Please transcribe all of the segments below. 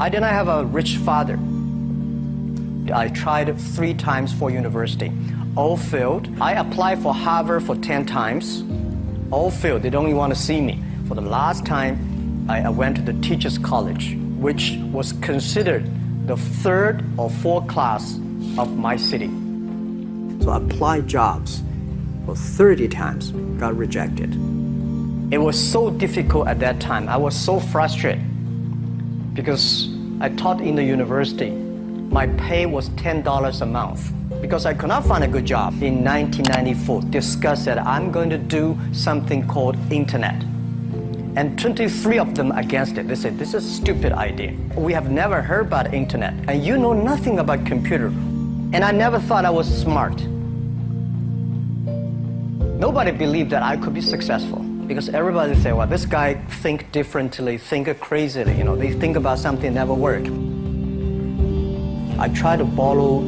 I did not have a rich father. I tried three times for university. All failed. I applied for Harvard for 10 times. All failed. They don't even want to see me. For the last time, I, went to the Teachers College, which was considered the third or fourth class of my city. So I applied jobs for 30 times, got rejected. It was so difficult at that time. I was so frustrated because I taught in the university. My pay was $10 a month because I could not find a good job. In 1994, discussed that I'm going to do something called internet. And 23 of them against it. They said, this is a stupid idea. We have never heard about internet. And you know nothing about computer. And I never thought I was smart. Nobody believed that I could be successful because everybody say, well, this guy think differently, think crazily, you know, they think about something never work. I tried to borrow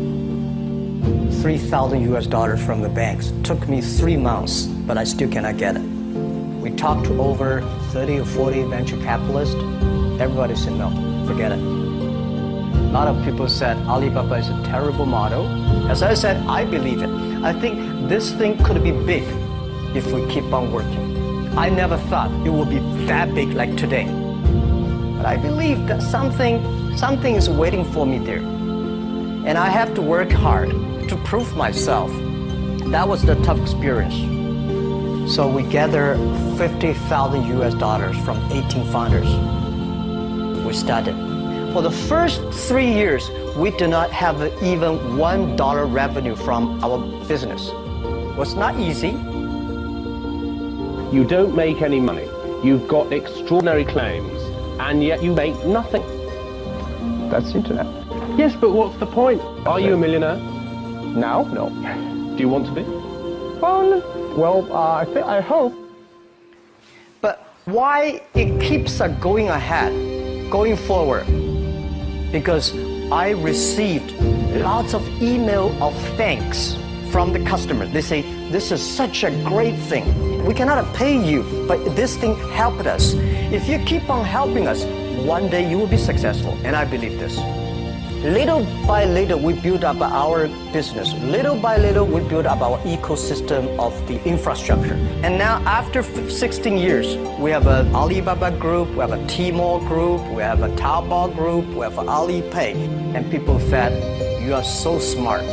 3,000 US dollars from the banks. Took me three months, but I still cannot get it. We talked to over 30 or 40 venture capitalists. Everybody said, no, forget it. A lot of people said Alibaba is a terrible model. As I said, I believe it. I think this thing could be big if we keep on working. I never thought it would be that big like today. But I believe that something, something is waiting for me there. And I have to work hard to prove myself. That was the tough experience. So we gathered 50,000 US dollars from 18 founders. We started. For the first three years, we did not have even one dollar revenue from our business. It was not easy, you don't make any money. You've got extraordinary claims, and yet you make nothing. That's internet. Yes, but what's the point? Are you a millionaire? Now? No. Do you want to be? Well, well, uh, I think I hope. But why it keeps going ahead, going forward? Because I received lots of email of thanks from the customer. They say, this is such a great thing. We cannot pay you, but this thing helped us. If you keep on helping us, one day you will be successful, and I believe this. Little by little, we build up our business. Little by little, we build up our ecosystem of the infrastructure. And now, after 16 years, we have an Alibaba group, we have a Tmall group, we have a Taobao group, we have Alipay. And people said, you are so smart.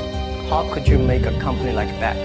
How could you make a company like that?